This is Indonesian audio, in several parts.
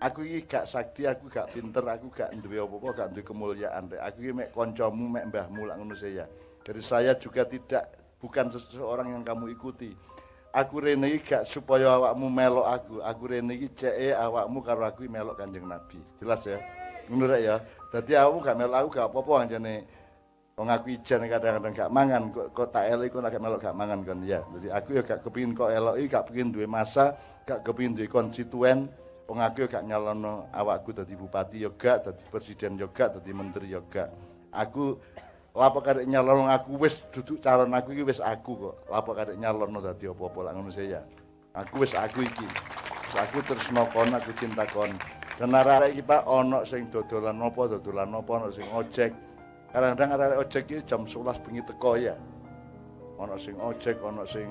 aku iki gak sakti, aku gak pinter, aku gak duwe apa-apa, gak duwe kemuliaan. Aku iki mek kancamu, mek mbahmu lak ngono saya. Jadi saya juga tidak bukan seseorang yang kamu ikuti. Aku rene iki gak supaya awakmu melok aku. Aku rene iki ceke awakmu karo aku melok Kanjeng Nabi. Jelas ya? Ngono ya. Dadi awakmu gak melok aku gak apa-apa anjane Wong aku ijan kadang-kadang gak mangan kok, kok tak elok kok gak melok gak mangan kan ya. Jadi aku ya gak kepingin kok eloki, gak kepingin duwe masa, gak kepingin duwe konstituen. Wong aku gak nyalono awakku dadi bupati ya gak, dadi presiden ya gak, dadi menteri ya gak. Aku lapo kadek nyalono aku wis duduk calon aku iki wis aku kok. Lapo kadek nyalono dadi apa-apa lak ngono ya. Aku wis aku iki. Aku terus nokon aku cinta kon. Dan arek iki Pak ono sing dodolan apa dodolan apa ono sing ojek. Kadang-kadang arek ojek iki jam 11 bengi teko ya. Ono sing ojek, ono sing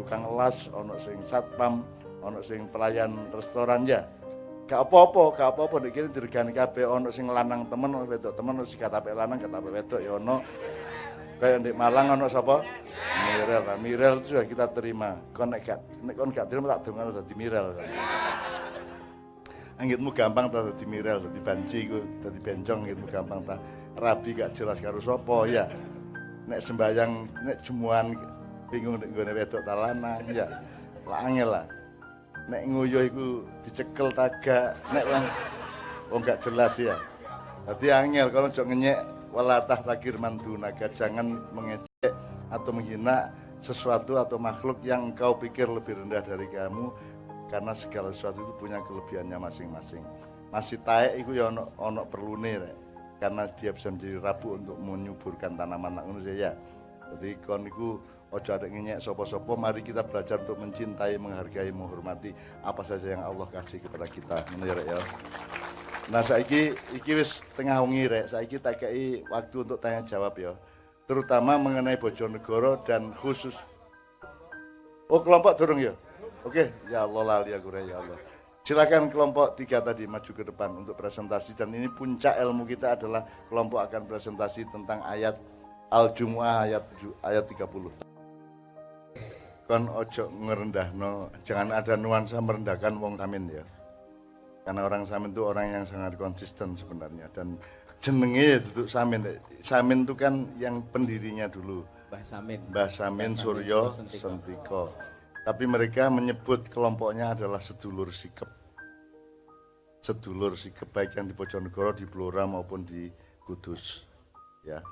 tukang las, ono sing satpam, ono sing pelayan restoran ya. Gak apa-apa, gak apa-apa nek kene diregani kabeh ono sing lanang temen, ono wedok temen, sing katapek lanang, katapek wedok ya ono. Kayak di Malang ono sapa? Mirel. Nah, Mirel sudah kita terima. Kon nek gak nek kon gak terima tak dongano dadi Mirel. Anggitmu gampang ta dadi Mirel, dadi banci iku, dadi bencong anggitmu gampang ta. Rabi gak jelas karo sapa ya. Nek sembayang nek jemuan bingung nek nggone wedok ta lanang ya. Lah angel lah. Nek nguyuh iku dicekel tagak nek wong wong gak jelas ya. Dadi angel kalau cok ngenyek walatah takir mandunaga jangan mengecek atau menghina sesuatu atau makhluk yang engkau pikir lebih rendah dari kamu karena segala sesuatu itu punya kelebihannya masing-masing. Masih taek itu ya ono ono perlu nih karena dia bisa menjadi rabu untuk menyuburkan tanaman ngono ya jadi kon iku ojo ada ngenyek sopo-sopo mari kita belajar untuk mencintai menghargai menghormati apa saja yang Allah kasih kepada kita. Ini ya nah saiki iki wis tengah wengi rek. Saiki tak kei waktu untuk tanya jawab ya. Terutama mengenai Bojonegoro dan khusus oh kelompok dorong ya? Oke. Ya Allah lali aku ya Allah. Silakan kelompok tiga tadi maju ke depan untuk presentasi. Dan ini puncak ilmu kita adalah kelompok akan presentasi tentang ayat Al-Jumu'ah ayat 7, ayat 30 kon ojo no, jangan ada nuansa merendahkan wong samin ya. Karena orang samin itu orang yang sangat konsisten sebenarnya. Dan jenenge itu samin. Samin itu kan yang pendirinya dulu. Mbah Samin Mbah Samin, Suryo Sentiko. Sentiko. Tapi mereka menyebut kelompoknya adalah sedulur sikep. Sedulur sikep baik yang di Bojonegoro di Blora maupun di Kudus ya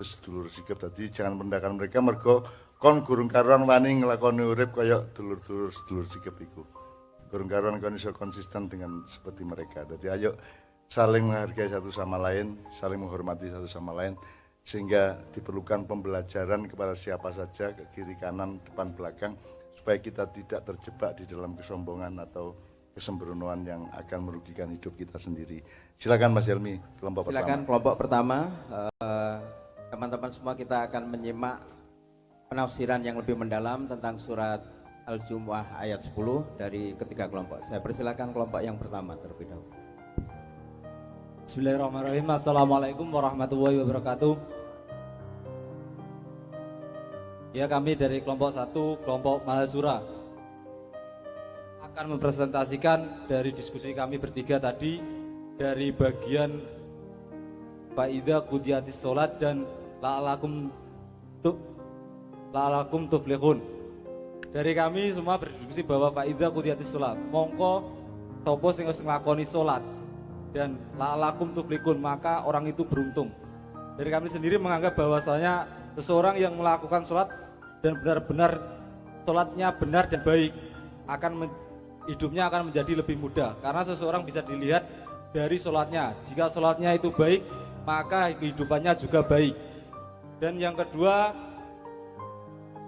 sedulur sikep tadi jangan merendahkan mereka mergo kon gurung karuan wani ngelakoni urip kaya dulur-dulur sedulur sikap iku. Gurung karuan kon iso konsisten dengan seperti mereka. Jadi ayo saling menghargai satu sama lain, saling menghormati satu sama lain sehingga diperlukan pembelajaran kepada siapa saja ke kiri kanan depan belakang supaya kita tidak terjebak di dalam kesombongan atau kesembronoan yang akan merugikan hidup kita sendiri. Silakan Mas Helmi, kelompok Silakan pertama. kelompok pertama. Eh, teman-teman semua kita akan menyimak penafsiran yang lebih mendalam tentang surat Al-Jumu'ah ayat 10 dari ketiga kelompok. Saya persilakan kelompok yang pertama terlebih dahulu. Bismillahirrahmanirrahim. Assalamualaikum warahmatullahi wabarakatuh. Ya kami dari kelompok satu, kelompok Mahasura akan mempresentasikan dari diskusi kami bertiga tadi dari bagian Faidah Kudiatis Sholat dan La'alakum la'alakum tuflihun. Dari kami semua berdiskusi bahwa faidza kudiyatis sholat. Mongko topo sing wis nglakoni sholat dan la'alakum tuflihun, maka orang itu beruntung. Dari kami sendiri menganggap bahwasanya seseorang yang melakukan sholat dan benar-benar sholatnya benar dan baik akan hidupnya akan menjadi lebih mudah karena seseorang bisa dilihat dari sholatnya jika sholatnya itu baik maka kehidupannya juga baik dan yang kedua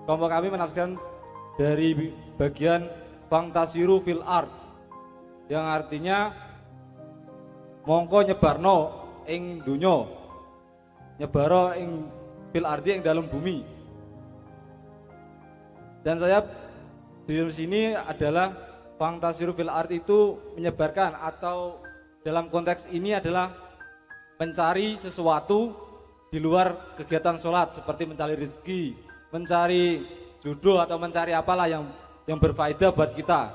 kelompok kami menafsirkan dari bagian fantasiru fil art yang artinya mongko nyebarno ing dunyo nyebaro ing fil ardi ing dalam bumi. Dan saya di sini adalah fantasiru fil art itu menyebarkan atau dalam konteks ini adalah mencari sesuatu di luar kegiatan sholat seperti mencari rezeki mencari jodoh atau mencari apalah yang yang berfaedah buat kita.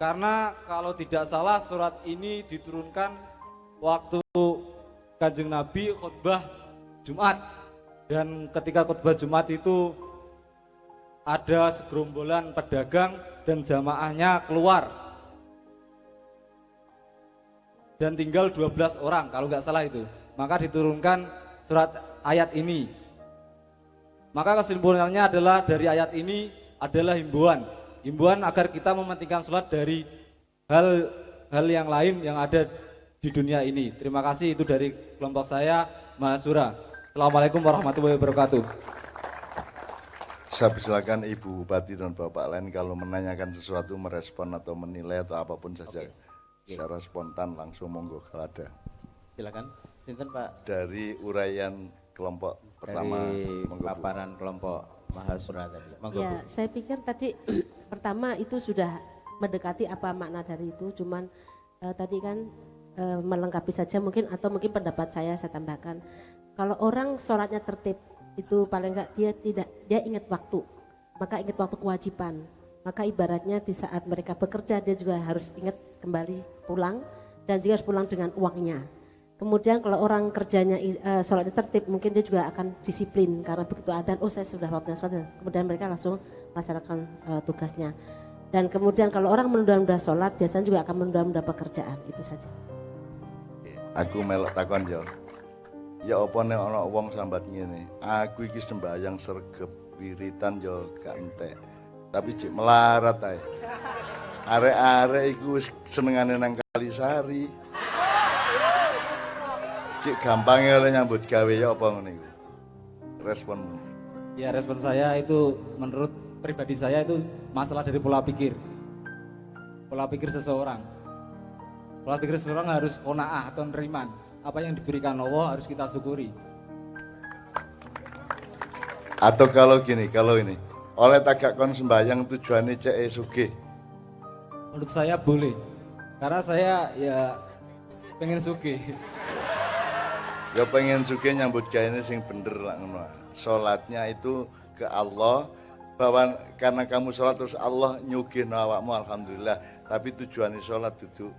Karena kalau tidak salah surat ini diturunkan waktu Kanjeng Nabi khutbah Jumat. Dan ketika khutbah Jumat itu ada segerombolan pedagang dan jamaahnya keluar. Dan tinggal 12 orang kalau nggak salah itu. Maka diturunkan surat ayat ini. Maka kesimpulannya adalah dari ayat ini adalah himbauan himbauan agar kita mementingkan sholat dari hal hal yang lain yang ada di dunia ini. Terima kasih itu dari kelompok saya Mahasura Assalamualaikum warahmatullahi wabarakatuh. Saya persilakan Ibu Bupati dan Bapak lain kalau menanyakan sesuatu, merespon atau menilai atau apa pun saja. Secara spontan langsung monggo kalau ada. Silakan, Sinten Pak Dari uraian kelompok pertama, dari monggo Bu. paparan kelompok Mahasura tadi. Monggo Bu. Ya, saya pikir tadi pertama itu sudah mendekati apa makna dari itu, cuman eh, tadi kan eh, melengkapi saja mungkin atau mungkin pendapat saya saya tambahkan. Kalau orang sholatnya tertib itu paling enggak dia tidak dia ingat waktu, maka ingat waktu kewajiban. Maka ibaratnya di saat mereka bekerja dia juga harus ingat kembali pulang dan juga harus pulang dengan uangnya. Kemudian kalau orang kerjanya eh, sholatnya tertib, mungkin dia juga akan disiplin karena begitu adzan, oh saya sudah waktunya sholat. Kemudian mereka langsung melaksanakan eh, tugasnya. Dan kemudian kalau orang menunda-nunda sholat, biasanya juga akan menunda-nunda pekerjaan. Itu saja. Aku melok takon yo. Ya apa nek ana wong sambat ngene. Aku iki sembayang sregep wiritan yo gak. Tapi cik melarat ae. Arek-arek iku wis senengane nang Kalisari. Cik gampang oleh nyambut gawe ya apa ngene iku. Responmu. Ya respon saya itu menurut pribadi saya itu masalah dari pola pikir. Pola pikir seseorang. Pola pikir seseorang harus kona'ah atau neriman. Apa yang diberikan Allah harus kita syukuri. Atau kalau gini, kalau ini oleh tagak kon sembayang tujuannya cek sugih. Menurut saya boleh. Karena saya ya pengen sugih. Ya pengen juga nyambut gawe ini sing bener lah ngono. Salatnya itu ke Allah bahwa karena kamu sholat terus Allah nyugih awakmu alhamdulillah tapi tujuan sholat duduk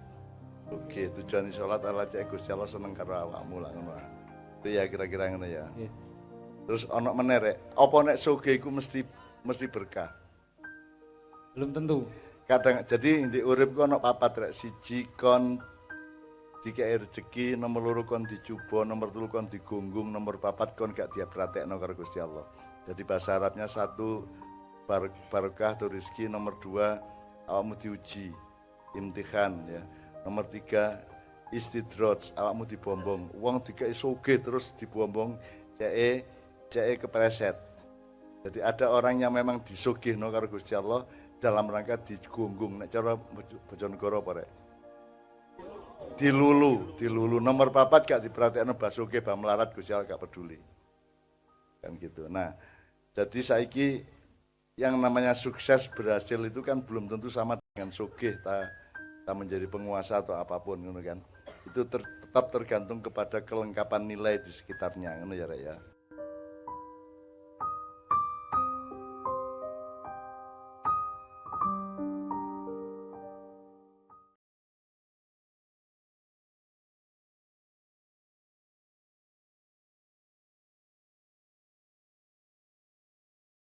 oke tujuan sholat adalah cek Gusti Allah seneng karo awakmu lah ngono itu ya kira-kira ngono ya Iya. terus ono menerek apa nek sugih iku mesti mesti berkah Belum tentu. kadang jadi di urip ku ono papat rek siji kon dikei rezeki nomor loro kon dicoba nomor telu kon digunggung nomor papat kon gak dia pratekno karo Gusti Allah. Jadi bahasa Arabnya satu bar barokah atau rezeki nomor dua awakmu diuji imtihan ya. Nomor tiga istidroj awakmu dibombong. Uang dikei soge terus dibombong cee cee kepreset jadi ada orang yang memang disugihno karo Gusti Allah dalam rangka digunggung. Nek cara Bojonegoro apa rek? Dilulu, dilulu nomor papat gak diperhatikno basuke bah melarat Gusti Allah gak peduli. Kan gitu. Nah, jadi saiki yang namanya sukses berhasil itu kan belum tentu sama dengan sugih ta, ta menjadi penguasa atau apa pun ngono kan. Itu ter- tetap tergantung kepada kelengkapan nilai di sekitarnya ngono ya ya.